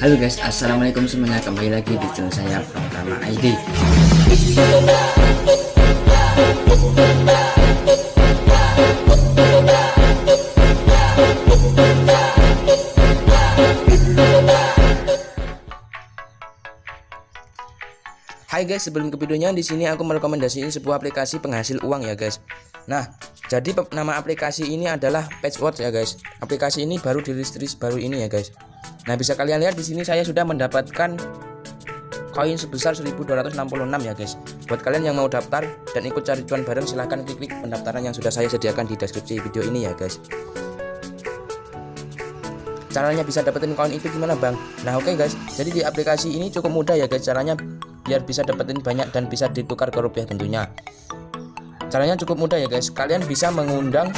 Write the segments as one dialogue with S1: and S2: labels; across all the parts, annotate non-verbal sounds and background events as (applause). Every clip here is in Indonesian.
S1: Halo guys, assalamualaikum semuanya kembali lagi di channel saya Pratama ID. Hai guys, sebelum ke videonya di sini aku merekomendasikan sebuah aplikasi penghasil uang ya guys. Nah, jadi nama aplikasi ini adalah Patchwork ya guys. Aplikasi ini baru dirilis baru ini ya guys. Nah, bisa kalian lihat di sini saya sudah mendapatkan koin sebesar 1266 ya guys. Buat kalian yang mau daftar dan ikut cari cuan bareng silahkan klik link pendaftaran yang sudah saya sediakan di deskripsi video ini ya guys. Caranya bisa dapetin koin itu gimana bang? Nah oke okay guys, jadi di aplikasi ini cukup mudah ya guys caranya biar bisa dapetin banyak dan bisa ditukar ke rupiah tentunya. Caranya cukup mudah ya guys, kalian bisa mengundang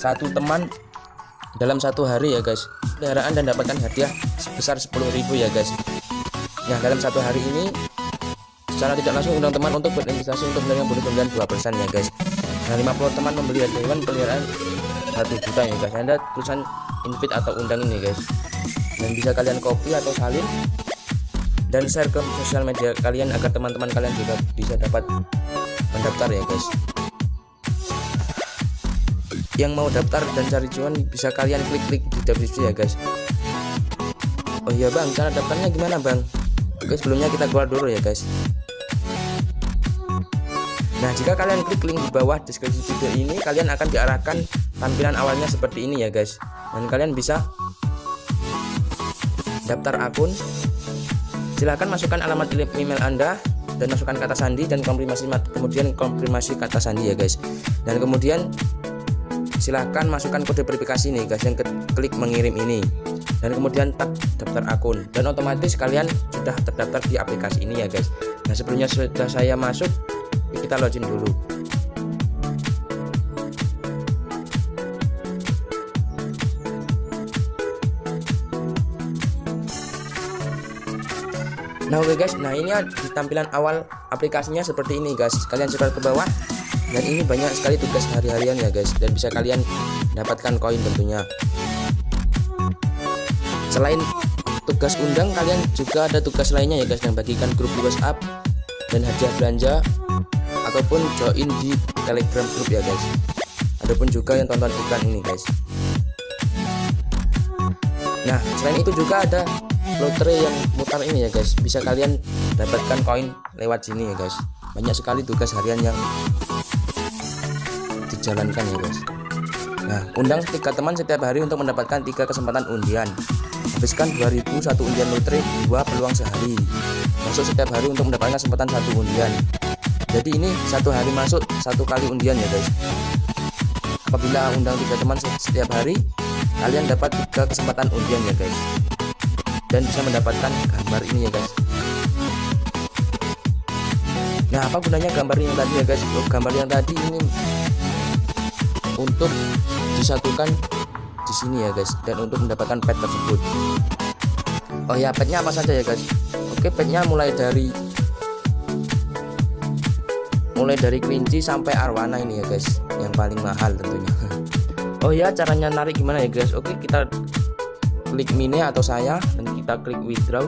S1: satu teman dalam satu hari ya guys. Peliharaan dan dapatkan hadiah sebesar 10.000 ya guys. Nah dalam satu hari ini secara tidak langsung undang teman untuk berinvestasi untuk menerima bonus pembelian 2% ya guys. Nah 50 teman membeli hewan peliharaan 1 juta ya guys. Ada tulisan invite atau undang ini guys. Dan bisa kalian copy atau salin dan share ke sosial media kalian agar teman-teman kalian juga bisa dapat mendaftar ya guys. Yang mau daftar dan cari cuan bisa kalian klik-klik di deskripsi ya guys. Oh iya bang cara daftarnya gimana bang? Oke sebelumnya kita keluar dulu ya guys. Nah jika kalian klik link di bawah deskripsi video ini kalian akan diarahkan tampilan awalnya seperti ini ya guys. Dan kalian bisa daftar akun silahkan masukkan alamat email anda dan masukkan kata sandi dan konfirmasi kemudian konfirmasi kata sandi ya guys. Dan kemudian silahkan masukkan kode verifikasi nih guys yang klik mengirim ini. Dan kemudian tap daftar akun. Dan otomatis kalian sudah terdaftar di aplikasi ini ya guys. Nah sebelumnya sudah saya masuk kita login dulu Nah oke okay guys, nah ini di tampilan awal aplikasinya seperti ini guys. Kalian scroll ke bawah. Dan ini banyak sekali tugas hari-harian ya guys. Dan bisa kalian dapatkan koin tentunya. Selain tugas undang kalian juga ada tugas lainnya ya guys yang bagikan grup WhatsApp dan hadiah belanja ataupun join di telegram grup ya guys. Adapun juga yang tonton iklan ini guys. Nah selain itu juga ada lotre yang mutar ini ya guys. Bisa kalian dapatkan koin lewat sini ya guys. Banyak sekali tugas harian yang dijalankan ya guys. Nah undang tiga teman setiap hari untuk mendapatkan tiga kesempatan undian. Habiskan 2000 satu undian lotre dua peluang sehari. Masuk setiap hari untuk mendapatkan kesempatan satu undian. Jadi ini satu hari masuk satu kali undian ya guys. Apabila undang tiga teman setiap hari kalian dapat tiga kesempatan undian ya guys dan bisa mendapatkan gambar ini ya guys. Nah apa gunanya gambar yang tadi ya guys? Oh, gambar yang tadi ini untuk disatukan di sini ya guys dan untuk mendapatkan pet tersebut. Oh ya petnya apa saja ya guys? Oke petnya mulai dari mulai dari kelinci sampai arwana ini ya guys yang paling mahal tentunya. (laughs) Oh ya caranya narik gimana ya guys? Oke kita klik mini atau saya dan kita klik withdraw.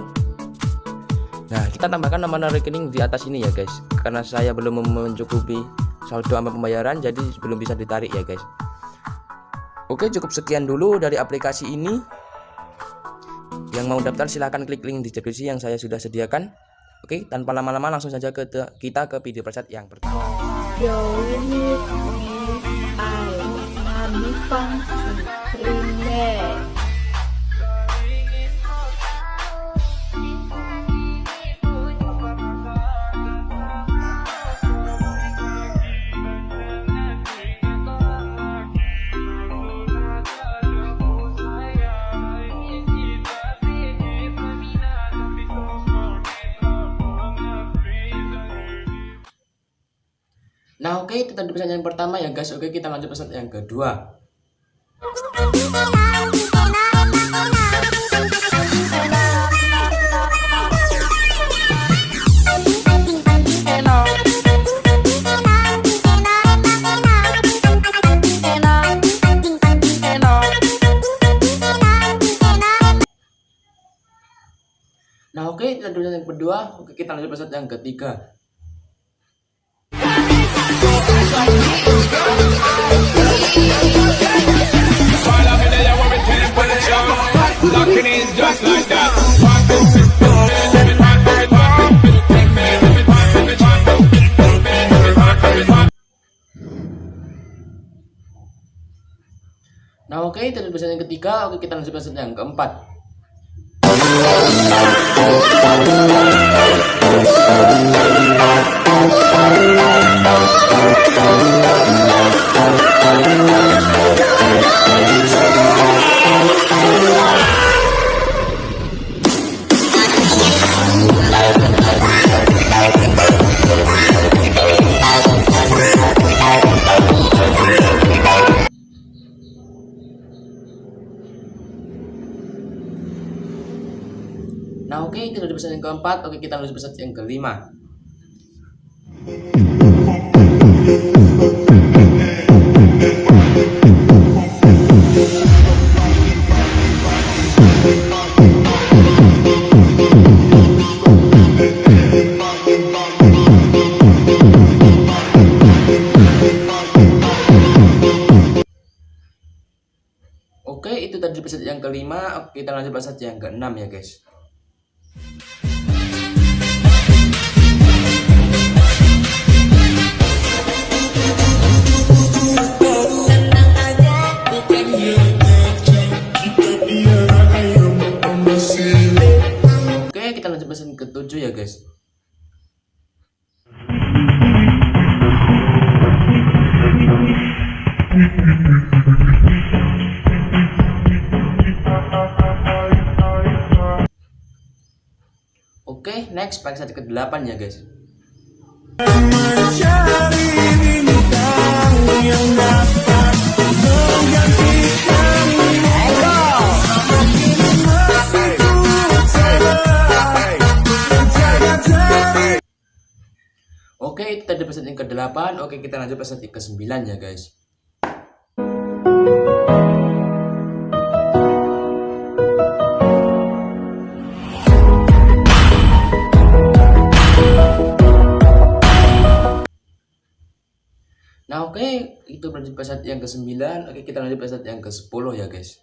S1: Nah kita tambahkan nomor rekening di atas ini ya guys. Karena saya belum mencukupi saldo sama pembayaran jadi belum bisa ditarik ya guys. Oke cukup sekian dulu dari aplikasi ini. Yang mau daftar silahkan klik link di deskripsi yang saya sudah sediakan. Oke tanpa lama-lama langsung saja ke kita ke video preset yang pertama Oke okay, itu tadi pesan yang pertama ya guys. Oke kita lanjut pesan yang kedua. Nah oke itu adalah yang kedua. Oke kita lanjut episode yang ketiga Nah oke itu adalah episode yang ketiga. Oke kita lanjut episode yang keempat Nah oke itu adalah episode yang keempat. Oke kita lanjut episode yang kelima kelima Oke, Kita lanjut episode yang keenam ya guys. Oke kita lanjut episode yang ketujuh ya guys Oke next episode ke-8 ya guys. Oke itu tadi episode yang ke-8 Oke kita lanjut episode yang ke-9 ya guys Nah oke itu berarti episode yang ke-9 Oke kita lanjut episode yang ke-10 ya guys